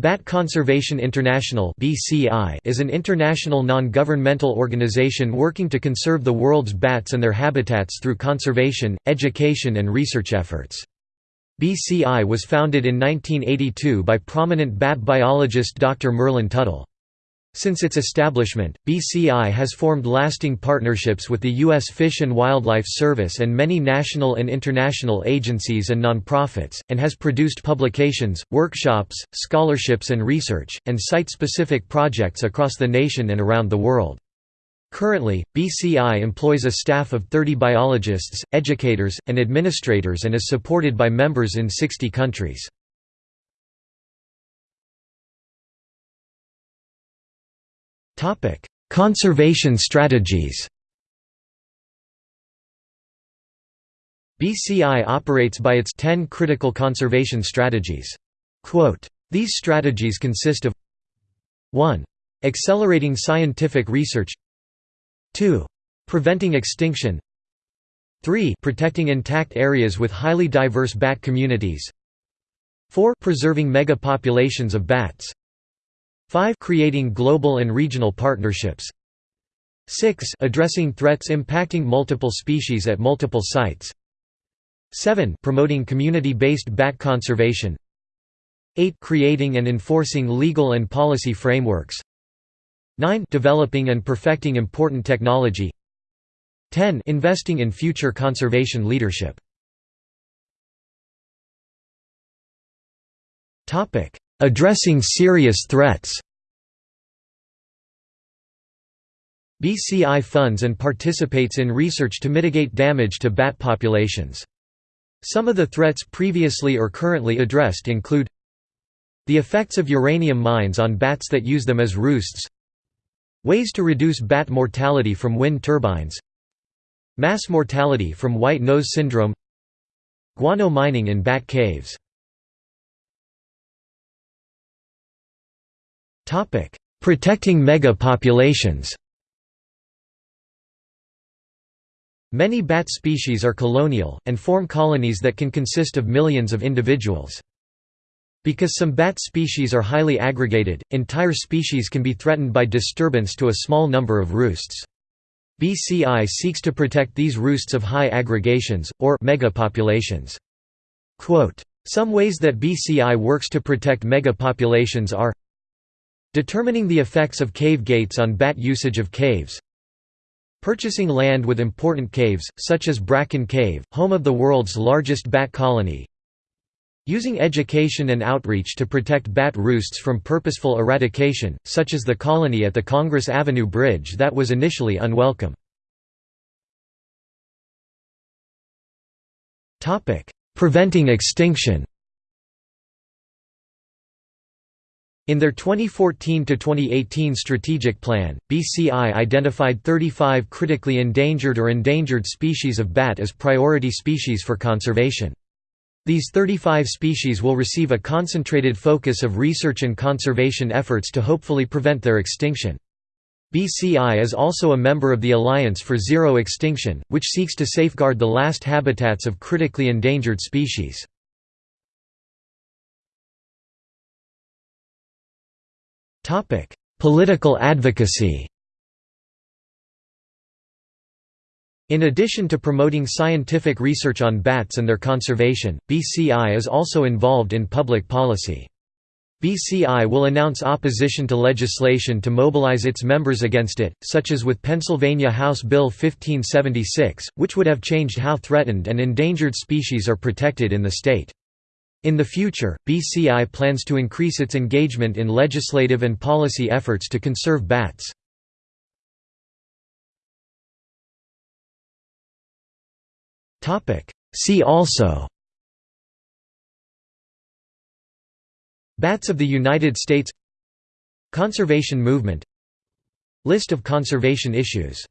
Bat Conservation International is an international non-governmental organization working to conserve the world's bats and their habitats through conservation, education and research efforts. BCI was founded in 1982 by prominent bat biologist Dr. Merlin Tuttle. Since its establishment, BCI has formed lasting partnerships with the U.S. Fish and Wildlife Service and many national and international agencies and nonprofits, and has produced publications, workshops, scholarships and research, and site-specific projects across the nation and around the world. Currently, BCI employs a staff of 30 biologists, educators, and administrators and is supported by members in 60 countries. Conservation strategies BCI operates by its 10 critical conservation strategies. Quote, These strategies consist of 1. Accelerating scientific research 2. Preventing extinction 3. Protecting intact areas with highly diverse bat communities 4. Preserving megapopulations of bats 5 creating global and regional partnerships. 6 addressing threats impacting multiple species at multiple sites. 7 promoting community-based bat conservation. 8 creating and enforcing legal and policy frameworks. 9 developing and perfecting important technology. 10 investing in future conservation leadership. Topic Addressing serious threats BCI funds and participates in research to mitigate damage to bat populations. Some of the threats previously or currently addressed include the effects of uranium mines on bats that use them as roosts ways to reduce bat mortality from wind turbines mass mortality from white nose syndrome guano mining in bat caves Protecting mega-populations Many bat species are colonial, and form colonies that can consist of millions of individuals. Because some bat species are highly aggregated, entire species can be threatened by disturbance to a small number of roosts. BCI seeks to protect these roosts of high aggregations, or mega megapopulations. Some ways that BCI works to protect megapopulations are Determining the effects of cave gates on bat usage of caves. Purchasing land with important caves, such as Bracken Cave, home of the world's largest bat colony. Using education and outreach to protect bat roosts from purposeful eradication, such as the colony at the Congress Avenue Bridge that was initially unwelcome. Preventing extinction In their 2014–2018 strategic plan, BCI identified 35 critically endangered or endangered species of bat as priority species for conservation. These 35 species will receive a concentrated focus of research and conservation efforts to hopefully prevent their extinction. BCI is also a member of the Alliance for Zero Extinction, which seeks to safeguard the last habitats of critically endangered species. Topic: Political advocacy. In addition to promoting scientific research on bats and their conservation, BCI is also involved in public policy. BCI will announce opposition to legislation to mobilize its members against it, such as with Pennsylvania House Bill 1576, which would have changed how threatened and endangered species are protected in the state. In the future, BCI plans to increase its engagement in legislative and policy efforts to conserve bats. See also Bats of the United States Conservation movement List of conservation issues